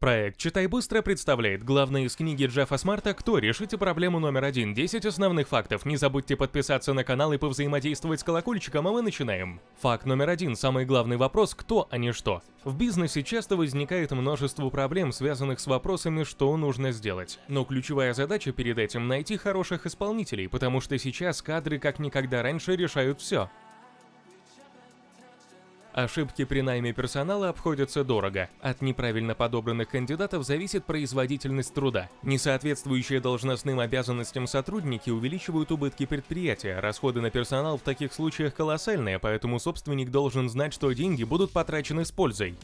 Проект «Читай быстро» представляет главные из книги Джеффа Смарта «Кто? Решите проблему номер один. 10 основных фактов». Не забудьте подписаться на канал и повзаимодействовать с колокольчиком, а мы начинаем. Факт номер один. Самый главный вопрос «Кто, а не что?». В бизнесе часто возникает множество проблем, связанных с вопросами «Что нужно сделать?». Но ключевая задача перед этим – найти хороших исполнителей, потому что сейчас кадры как никогда раньше решают все. Ошибки при найме персонала обходятся дорого. От неправильно подобранных кандидатов зависит производительность труда. Несоответствующие должностным обязанностям сотрудники увеличивают убытки предприятия. Расходы на персонал в таких случаях колоссальные, поэтому собственник должен знать, что деньги будут потрачены с пользой.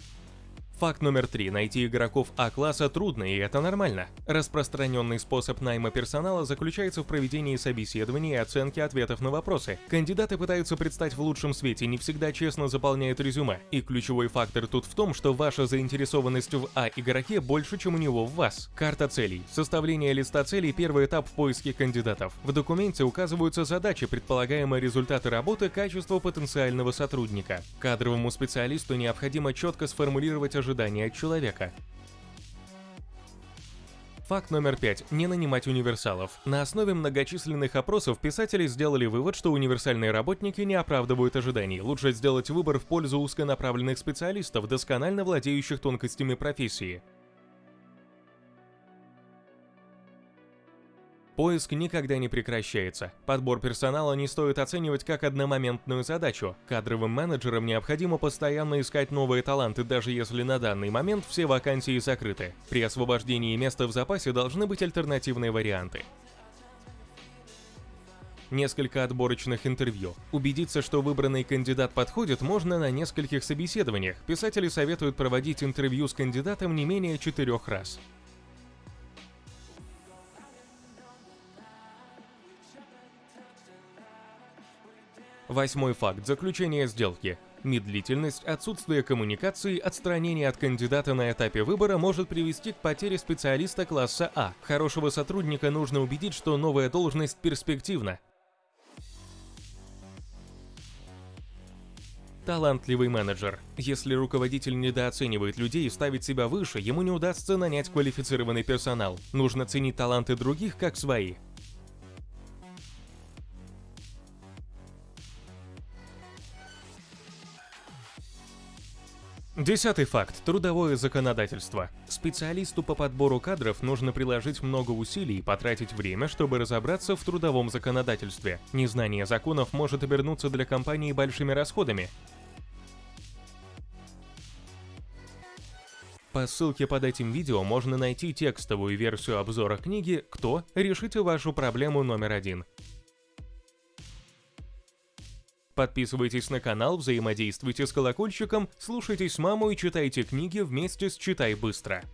Факт номер три. Найти игроков А-класса трудно, и это нормально. Распространенный способ найма персонала заключается в проведении собеседований и оценки ответов на вопросы. Кандидаты пытаются предстать в лучшем свете, не всегда честно заполняют резюме. И ключевой фактор тут в том, что ваша заинтересованность в А-игроке больше, чем у него в вас. Карта целей. Составление листа целей – первый этап в поиске кандидатов. В документе указываются задачи, предполагаемые результаты работы, качество потенциального сотрудника. Кадровому специалисту необходимо четко сформулировать ожидания от человека. Факт номер пять. Не нанимать универсалов. На основе многочисленных опросов писатели сделали вывод, что универсальные работники не оправдывают ожиданий. Лучше сделать выбор в пользу узконаправленных специалистов, досконально владеющих тонкостями профессии. Поиск никогда не прекращается. Подбор персонала не стоит оценивать как одномоментную задачу. Кадровым менеджерам необходимо постоянно искать новые таланты, даже если на данный момент все вакансии закрыты. При освобождении места в запасе должны быть альтернативные варианты. Несколько отборочных интервью. Убедиться, что выбранный кандидат подходит, можно на нескольких собеседованиях. Писатели советуют проводить интервью с кандидатом не менее четырех раз. Восьмой факт. Заключение сделки. Медлительность, отсутствие коммуникации, отстранение от кандидата на этапе выбора может привести к потере специалиста класса А. Хорошего сотрудника нужно убедить, что новая должность перспективна. Талантливый менеджер. Если руководитель недооценивает людей и ставит себя выше, ему не удастся нанять квалифицированный персонал. Нужно ценить таланты других как свои. Десятый факт. Трудовое законодательство. Специалисту по подбору кадров нужно приложить много усилий и потратить время, чтобы разобраться в трудовом законодательстве. Незнание законов может обернуться для компании большими расходами. По ссылке под этим видео можно найти текстовую версию обзора книги «Кто? Решите вашу проблему номер один». Подписывайтесь на канал, взаимодействуйте с колокольчиком, слушайтесь маму и читайте книги вместе с «Читай быстро».